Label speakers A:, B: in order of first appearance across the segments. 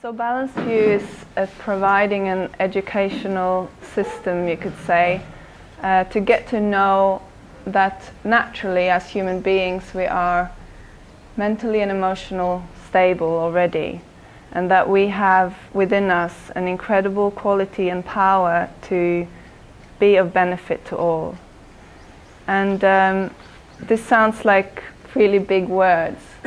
A: So Balanced View is uh, providing an educational system, you could say, uh, to get to know that naturally as human beings we are mentally and emotional stable already and that we have within us an incredible quality and power to be of benefit to all. And um, this sounds like really big words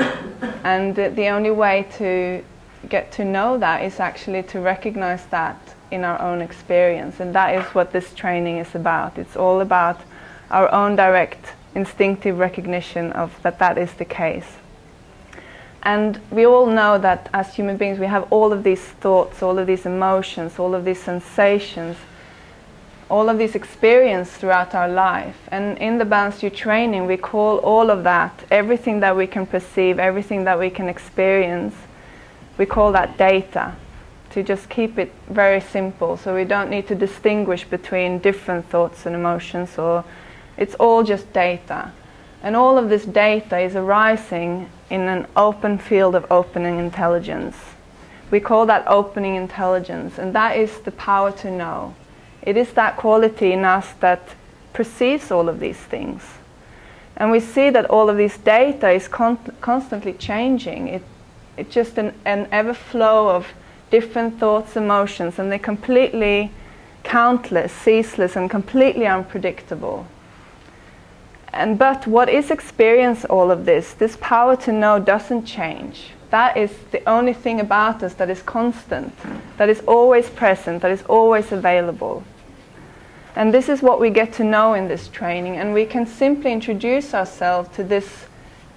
A: and the only way to get to know that is actually to recognize that in our own experience. And that is what this training is about. It's all about our own direct instinctive recognition of that that is the case. And we all know that as human beings we have all of these thoughts, all of these emotions, all of these sensations, all of these experiences throughout our life. And in the View training we call all of that, everything that we can perceive, everything that we can experience, we call that data to just keep it very simple. So we don't need to distinguish between different thoughts and emotions or it's all just data. And all of this data is arising in an open field of opening intelligence. We call that opening intelligence and that is the power to know. It is that quality in us that perceives all of these things. And we see that all of this data is con constantly changing. It it's just an, an ever flow of different thoughts, emotions, and they're completely countless, ceaseless, and completely unpredictable. And but what is experience all of this? This power to know doesn't change. That is the only thing about us that is constant, that is always present, that is always available. And this is what we get to know in this training, and we can simply introduce ourselves to this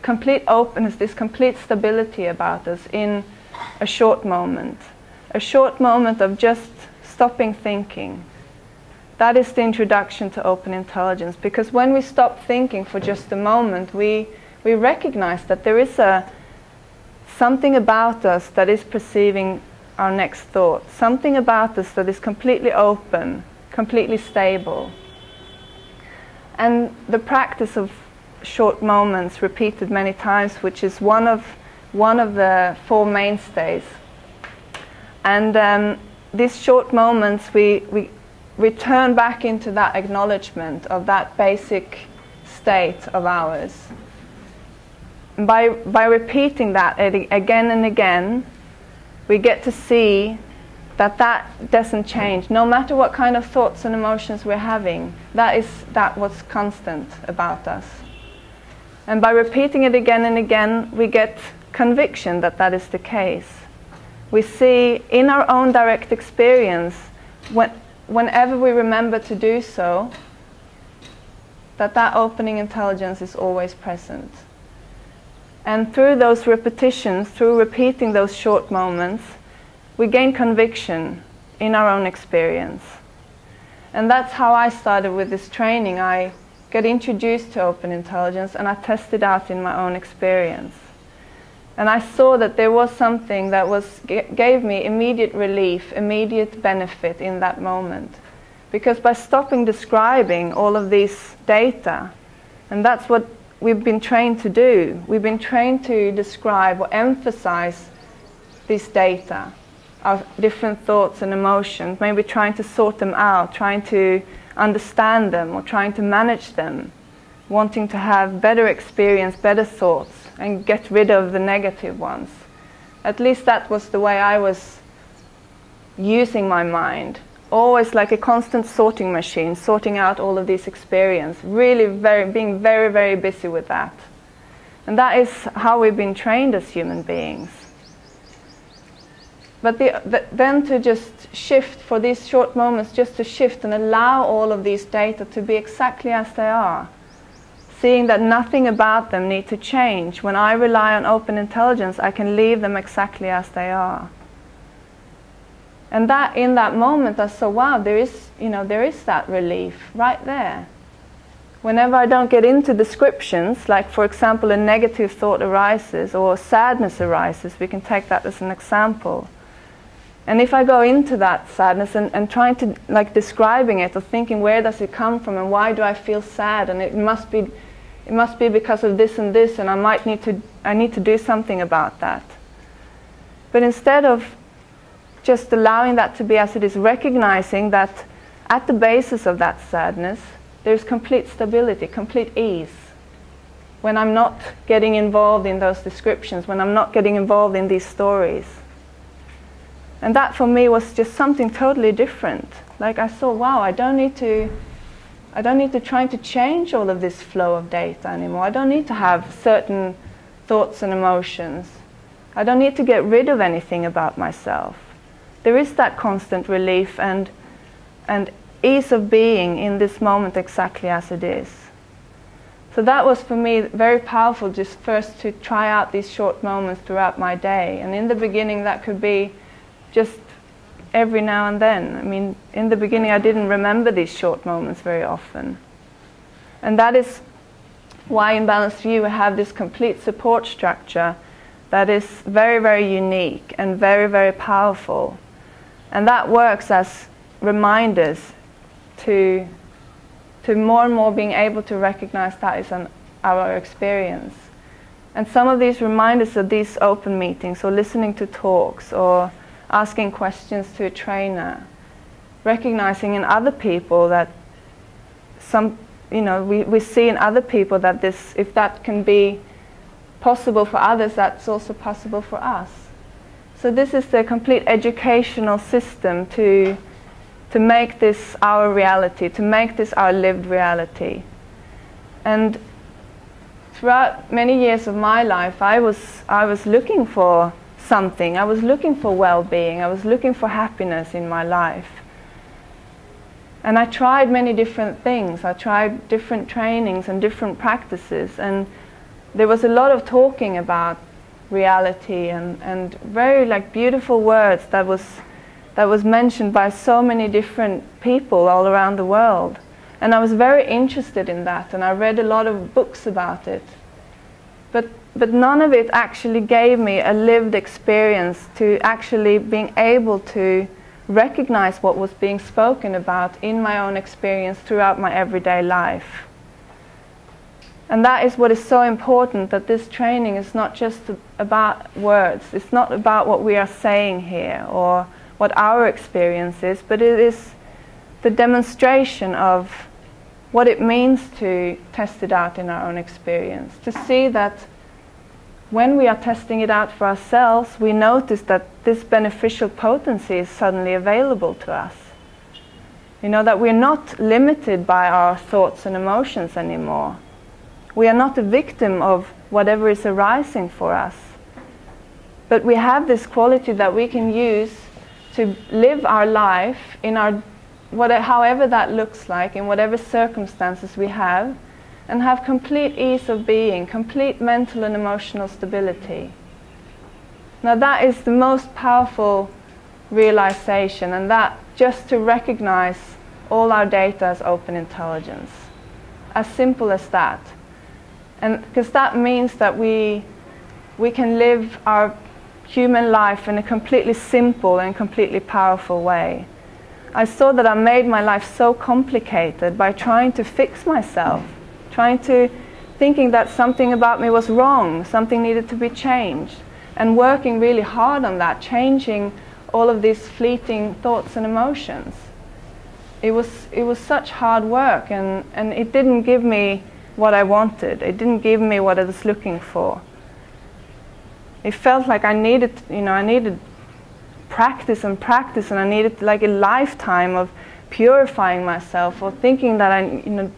A: complete openness, this complete stability about us in a short moment. A short moment of just stopping thinking. That is the introduction to open intelligence because when we stop thinking for just a moment, we, we recognize that there is a, something about us that is perceiving our next thought, something about us that is completely open, completely stable. And the practice of short moments repeated many times, which is one of, one of the four mainstays. And um, these short moments, we, we return back into that acknowledgement of that basic state of ours. By, by repeating that again and again, we get to see that that doesn't change. No matter what kind of thoughts and emotions we're having, that is that what's constant about us. And by repeating it again and again, we get conviction that that is the case. We see in our own direct experience, when, whenever we remember to do so, that that opening intelligence is always present. And through those repetitions, through repeating those short moments, we gain conviction in our own experience. And that's how I started with this training. I get introduced to open intelligence and I tested out in my own experience. And I saw that there was something that was gave me immediate relief, immediate benefit in that moment. Because by stopping describing all of these data, and that's what we've been trained to do, we've been trained to describe or emphasize these data, our different thoughts and emotions, maybe trying to sort them out, trying to understand them or trying to manage them, wanting to have better experience, better thoughts, and get rid of the negative ones. At least that was the way I was using my mind. Always like a constant sorting machine, sorting out all of these experience, really very, being very, very busy with that. And that is how we've been trained as human beings. But the, the, then to just shift for these short moments, just to shift and allow all of these data to be exactly as they are. Seeing that nothing about them need to change. When I rely on open intelligence, I can leave them exactly as they are. And that in that moment I saw, wow, there is, you know, there is that relief right there. Whenever I don't get into descriptions, like for example a negative thought arises or sadness arises, we can take that as an example and if I go into that sadness and, and trying to, like, describing it or thinking where does it come from and why do I feel sad and it must be, it must be because of this and this and I might need to, I need to do something about that. But instead of just allowing that to be as it is, recognizing that at the basis of that sadness, there's complete stability, complete ease. When I'm not getting involved in those descriptions, when I'm not getting involved in these stories. And that for me was just something totally different. Like I saw, wow, I don't need to I don't need to try to change all of this flow of data anymore. I don't need to have certain thoughts and emotions. I don't need to get rid of anything about myself. There is that constant relief and, and ease of being in this moment exactly as it is. So that was for me very powerful just first to try out these short moments throughout my day. And in the beginning that could be just every now and then. I mean, in the beginning I didn't remember these short moments very often. And that is why in Balanced View we have this complete support structure that is very, very unique and very, very powerful. And that works as reminders to, to more and more being able to recognize that is an, our experience. And some of these reminders are these open meetings or listening to talks or asking questions to a trainer, recognizing in other people that some, you know, we, we see in other people that this, if that can be possible for others, that's also possible for us. So this is the complete educational system to, to make this our reality, to make this our lived reality. And throughout many years of my life, I was, I was looking for something. I was looking for well-being. I was looking for happiness in my life. And I tried many different things. I tried different trainings and different practices. And there was a lot of talking about reality and, and very like beautiful words that was, that was mentioned by so many different people all around the world. And I was very interested in that and I read a lot of books about it. But but none of it actually gave me a lived experience to actually being able to recognize what was being spoken about in my own experience throughout my everyday life. And that is what is so important that this training is not just about words, it's not about what we are saying here or what our experience is, but it is the demonstration of what it means to test it out in our own experience, to see that when we are testing it out for ourselves, we notice that this beneficial potency is suddenly available to us. You know, that we're not limited by our thoughts and emotions anymore. We are not a victim of whatever is arising for us. But we have this quality that we can use to live our life in our, whatever, however that looks like, in whatever circumstances we have, and have complete ease of being, complete mental and emotional stability. Now that is the most powerful realization and that just to recognize all our data as open intelligence. As simple as that. And because that means that we, we can live our human life in a completely simple and completely powerful way. I saw that I made my life so complicated by trying to fix myself trying to, thinking that something about me was wrong, something needed to be changed, and working really hard on that, changing all of these fleeting thoughts and emotions. It was, it was such hard work, and, and it didn't give me what I wanted. It didn't give me what I was looking for. It felt like I needed, you know, I needed practice and practice, and I needed like a lifetime of purifying myself or thinking that I, you know,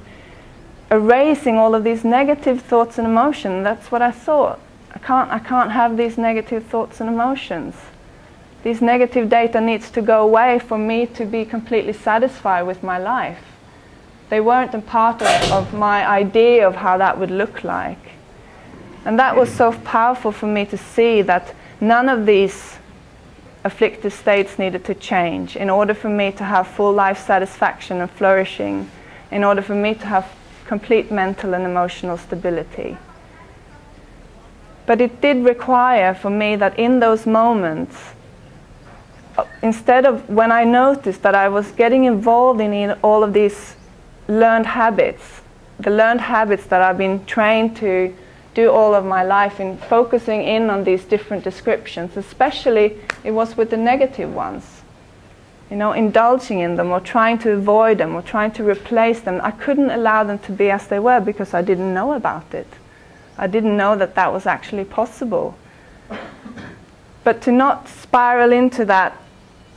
A: erasing all of these negative thoughts and emotions. That's what I thought. I can't, I can't have these negative thoughts and emotions. These negative data needs to go away for me to be completely satisfied with my life. They weren't a part of, of my idea of how that would look like. And that was so powerful for me to see that none of these afflictive states needed to change in order for me to have full life satisfaction and flourishing, in order for me to have complete mental and emotional stability. But it did require for me that in those moments, instead of when I noticed that I was getting involved in all of these learned habits, the learned habits that I've been trained to, do all of my life in focusing in on these different descriptions, especially it was with the negative ones. You know, indulging in them or trying to avoid them or trying to replace them. I couldn't allow them to be as they were because I didn't know about it. I didn't know that that was actually possible. But to not spiral into that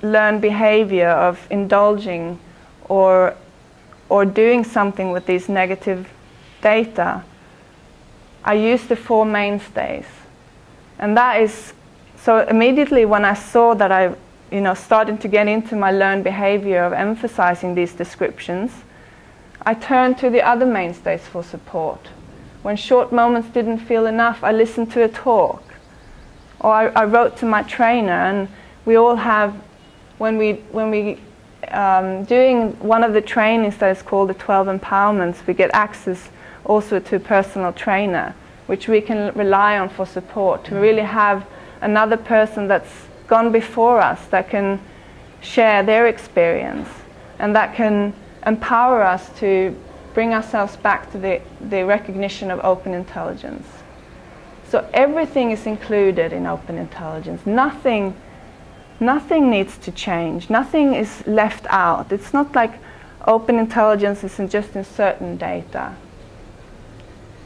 A: learned behavior of indulging or, or doing something with these negative data, I use the four mainstays. And that is, so immediately when I saw that I, you know, starting to get into my learned behavior of emphasizing these descriptions, I turned to the other mainstays for support. When short moments didn't feel enough, I listened to a talk. Or I, I wrote to my trainer, and we all have, when we, when we um, doing one of the trainings that is called the 12 empowerments, we get access also to a personal trainer, which we can rely on for support, to really have another person that's gone before us that can share their experience and that can empower us to bring ourselves back to the, the recognition of open intelligence. So everything is included in open intelligence. Nothing, nothing needs to change. Nothing is left out. It's not like open intelligence isn't just in certain data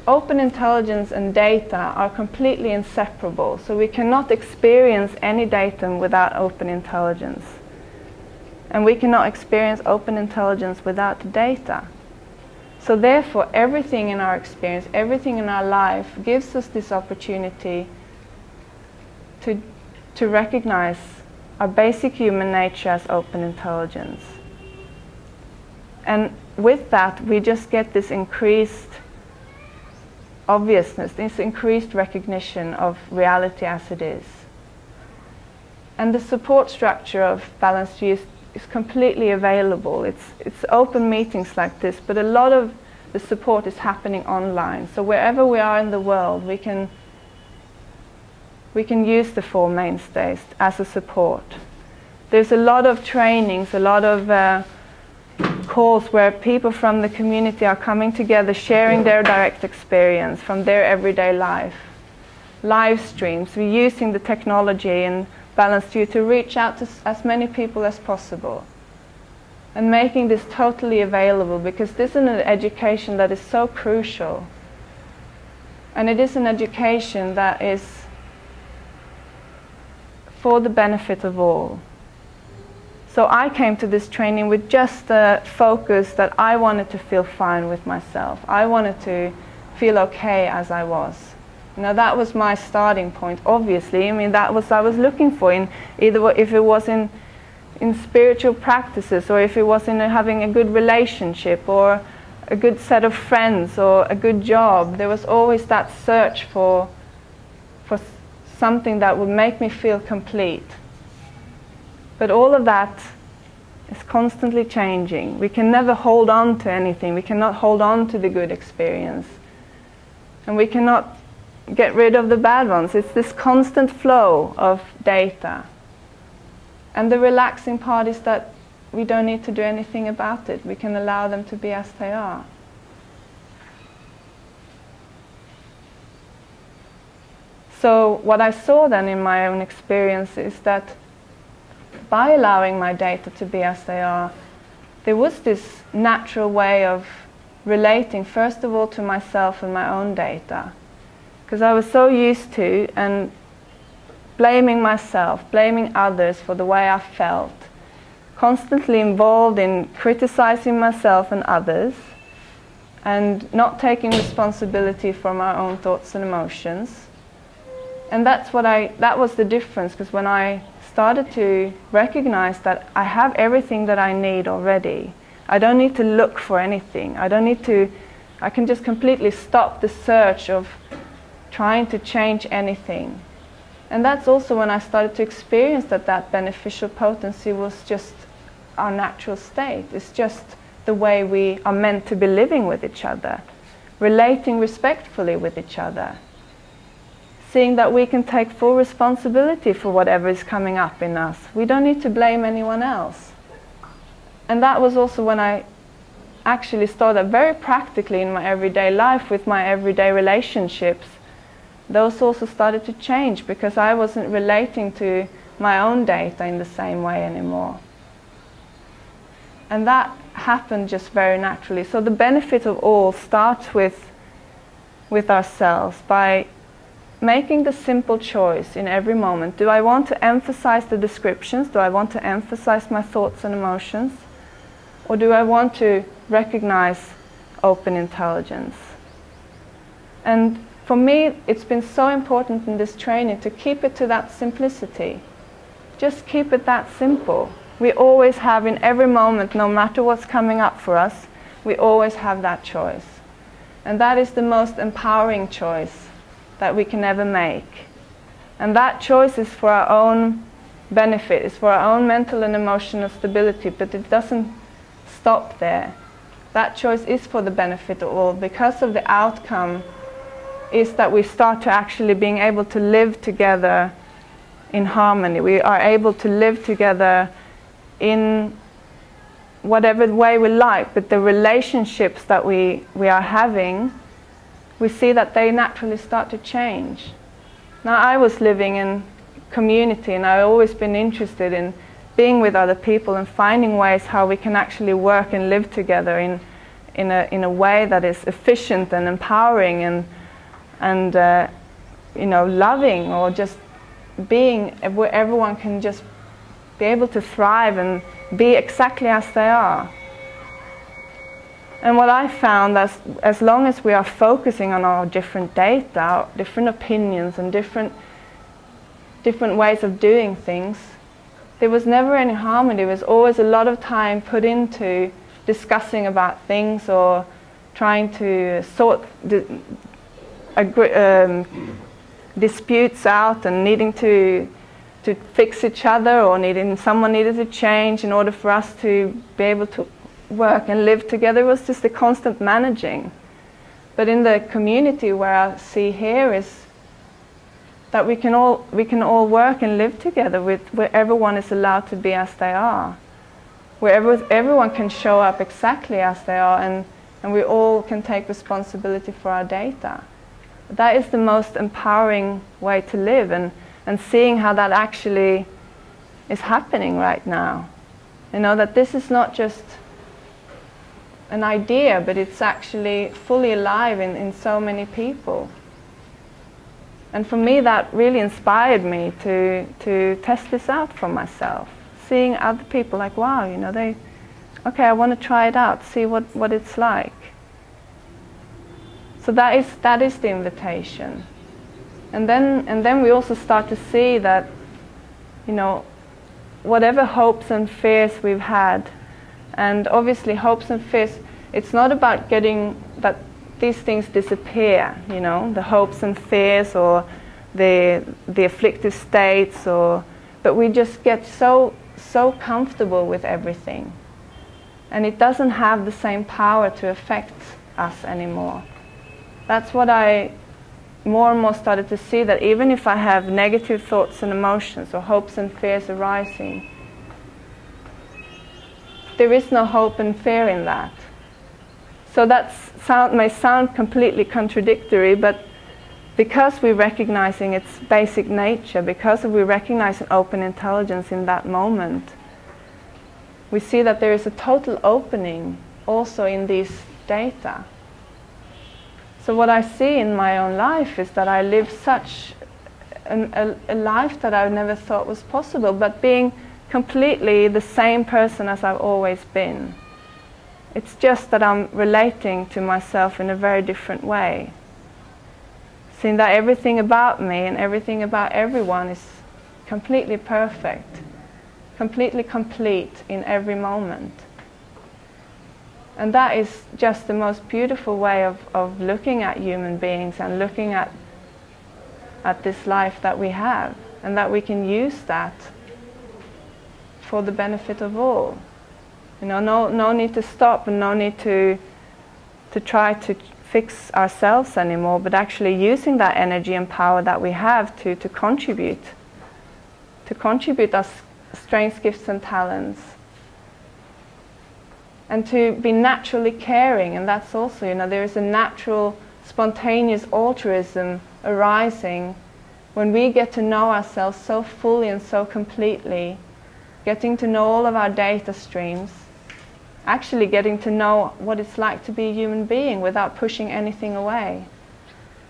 A: open intelligence and data are completely inseparable, so we cannot experience any datum without open intelligence. And we cannot experience open intelligence without data. So therefore, everything in our experience, everything in our life gives us this opportunity to, to recognize our basic human nature as open intelligence. And with that, we just get this increased obviousness, this increased recognition of reality as it is. And the support structure of Balanced is, is completely available. It's, it's open meetings like this, but a lot of the support is happening online. So wherever we are in the world, we can, we can use the four mainstays as a support. There's a lot of trainings, a lot of uh, calls where people from the community are coming together, sharing their direct experience from their everyday life. Live streams, we're using the technology and Balanced View to reach out to as many people as possible. And making this totally available because this is an education that is so crucial. And it is an education that is for the benefit of all. So I came to this training with just the focus that I wanted to feel fine with myself. I wanted to feel okay as I was. Now that was my starting point, obviously. I mean, that was I was looking for in either if it was in in spiritual practices or if it was in having a good relationship or a good set of friends or a good job. There was always that search for for something that would make me feel complete. But all of that is constantly changing. We can never hold on to anything. We cannot hold on to the good experience. And we cannot get rid of the bad ones. It's this constant flow of data. And the relaxing part is that we don't need to do anything about it. We can allow them to be as they are. So what I saw then in my own experience is that by allowing my data to be as they are, there was this natural way of relating, first of all, to myself and my own data. Because I was so used to and blaming myself, blaming others for the way I felt, constantly involved in criticizing myself and others, and not taking responsibility for my own thoughts and emotions. And that's what I, that was the difference, because when I started to recognize that I have everything that I need already. I don't need to look for anything. I don't need to, I can just completely stop the search of trying to change anything. And that's also when I started to experience that that beneficial potency was just our natural state. It's just the way we are meant to be living with each other, relating respectfully with each other, seeing that we can take full responsibility for whatever is coming up in us. We don't need to blame anyone else. And that was also when I actually started very practically in my everyday life with my everyday relationships those also started to change because I wasn't relating to my own data in the same way anymore. And that happened just very naturally. So the benefit of all starts with, with ourselves by making the simple choice in every moment. Do I want to emphasize the descriptions? Do I want to emphasize my thoughts and emotions? Or do I want to recognize open intelligence? And for me, it's been so important in this training to keep it to that simplicity. Just keep it that simple. We always have in every moment, no matter what's coming up for us, we always have that choice. And that is the most empowering choice that we can ever make. And that choice is for our own benefit, it's for our own mental and emotional stability, but it doesn't stop there. That choice is for the benefit of all because of the outcome is that we start to actually being able to live together in harmony. We are able to live together in whatever way we like, but the relationships that we, we are having, we see that they naturally start to change. Now, I was living in community and I've always been interested in being with other people and finding ways how we can actually work and live together in, in, a, in a way that is efficient and empowering and and uh, you know loving or just being where everyone can just be able to thrive and be exactly as they are. And what I found is as long as we are focusing on our different data, our different opinions and different different ways of doing things, there was never any harmony. There was always a lot of time put into discussing about things or trying to sort um, disputes out and needing to to fix each other or needing someone needed to change in order for us to be able to work and live together was just the constant managing. But in the community where I see here is that we can all we can all work and live together with where everyone is allowed to be as they are. Where every, everyone can show up exactly as they are and, and we all can take responsibility for our data. That is the most empowering way to live and, and seeing how that actually is happening right now. You know, that this is not just an idea, but it's actually fully alive in, in so many people. And for me, that really inspired me to, to test this out for myself. Seeing other people like, wow, you know, they, okay, I want to try it out, see what, what it's like. So that is, that is the invitation. And then, and then we also start to see that, you know, whatever hopes and fears we've had, and obviously hopes and fears, it's not about getting that these things disappear, you know, the hopes and fears or the, the afflictive states, or, but we just get so, so comfortable with everything. And it doesn't have the same power to affect us anymore that's what I more and more started to see that even if I have negative thoughts and emotions or hopes and fears arising, there is no hope and fear in that. So that sound, may sound completely contradictory, but because we're recognizing its basic nature, because we recognize an open intelligence in that moment, we see that there is a total opening also in these data. So what I see in my own life is that I live such an, a, a life that I never thought was possible, but being completely the same person as I've always been. It's just that I'm relating to myself in a very different way. Seeing that everything about me and everything about everyone is completely perfect, completely complete in every moment. And that is just the most beautiful way of, of looking at human beings and looking at, at this life that we have. And that we can use that for the benefit of all. You know, no, no need to stop and no need to, to try to fix ourselves anymore, but actually using that energy and power that we have to, to contribute, to contribute our strengths, gifts and talents and to be naturally caring and that's also you know there is a natural spontaneous altruism arising when we get to know ourselves so fully and so completely, getting to know all of our data streams, actually getting to know what it's like to be a human being without pushing anything away.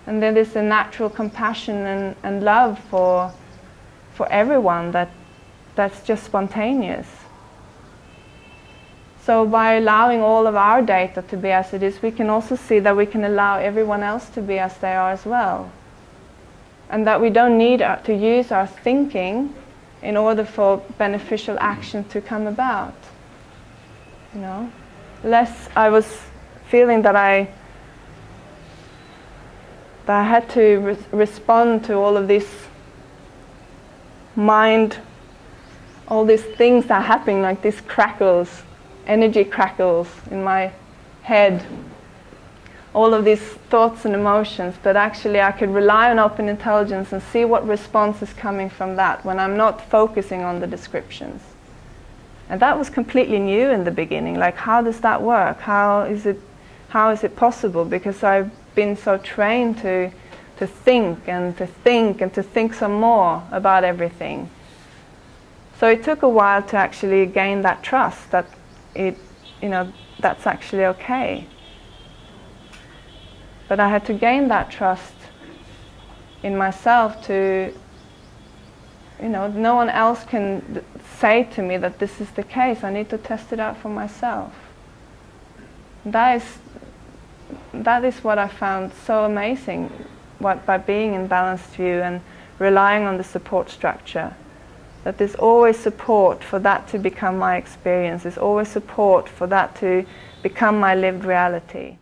A: And then there's a natural compassion and, and love for, for everyone that, that's just spontaneous. So by allowing all of our data to be as it is, we can also see that we can allow everyone else to be as they are as well. And that we don't need uh, to use our thinking in order for beneficial action to come about. You know, less I was feeling that I that I had to re respond to all of this mind, all these things that are happening, like these crackles energy crackles in my head, all of these thoughts and emotions, but actually I could rely on open intelligence and see what response is coming from that when I'm not focusing on the descriptions. And that was completely new in the beginning. Like, how does that work? How is it, how is it possible? Because I've been so trained to, to think and to think and to think some more about everything. So it took a while to actually gain that trust that it, you know, that's actually okay. But I had to gain that trust in myself to, you know, no one else can say to me that this is the case. I need to test it out for myself. That is, that is what I found so amazing what, by being in balanced view and relying on the support structure that there's always support for that to become my experience. There's always support for that to become my lived reality.